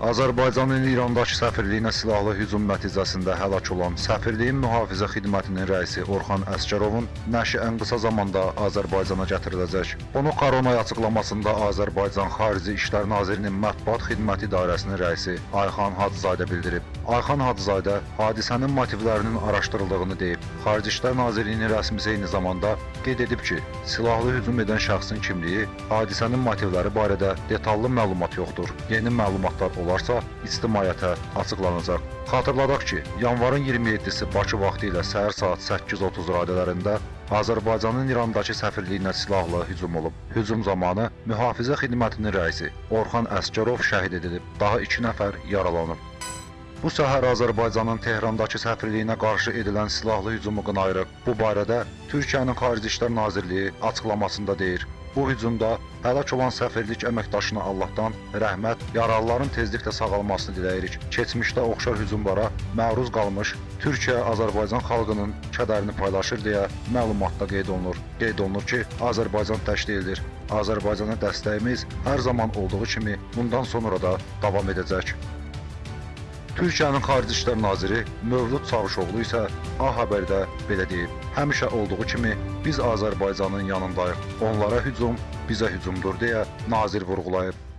Azərbaycanın İrandakı səfirliyinə silahlı hücum nəticəsində həlak olan səfirliyin mühafizə xidmətinin rəisi Orxan Əsgərovun nəşi ən qısa zamanda Azərbaycana gətiriləcək. Bunu Koronay açıqlamasında Azərbaycan Xarici İşlər Nazirinin Mətbuat Xidməti İdarəsinin rəisi Ayxan Hacızadə bildirib. Ayxan Hacızadə hadisənin motivlərinin araşdırıldığını deyib. Xarici İşlər Nazirliyinin rəsmisi eyni zamanda qeyd edib ki, silahlı hücum edən şəxsin kimliyi, hadisənin motivləri barədə detallı məlumat yoxdur. Yeni məlumatlar olarsa ictimaiyyətə açıqlanacaq. Xatırladaq ki, yanvarın 27-si Bakı vaxtı ilə səhər saat 8:30 radələrində Azərbaycanın İrandakı səfirliyinə silahlı hücum olub. Hücum zamanı mühafizə xidmətinin rəisi Orxan Əsgərov şəhid edilib. Daha 2 nəfər yaralanıb. Bu səhər Azərbaycanın Tehrandakı səfirliyinə qarşı edilən silahlı hücumu qınayırıq. Bu barədə Türkiyənin Xarici İşlər Nazirliyi açıqlamasında deyir. Bu hücumda həlak olan səfirlik əməkdaşına Allahdan rəhmət, yaralıların tezliklə sağalmasını diləyirik. Keçmişdə oxşar hücumlara məruz qalmış Türkiyə Azərbaycan xalqının kədərini paylaşır deyə məlumatda qeyd olunur. Qeyd olunur ki, Azərbaycan tək deyildir. Azərbaycana dəstəyimiz hər zaman olduğu kimi bundan sonra da davam edəcək. Türkiyənin Xarici İşlər Naziri Mövlud Çavuşoğlu isə A Xəbərdə belə deyib: Həmişə olduğu kimi biz Azərbaycanın yanındayıq. Onlara hücum bizə hücumdur deyə nazir vurğulayıb.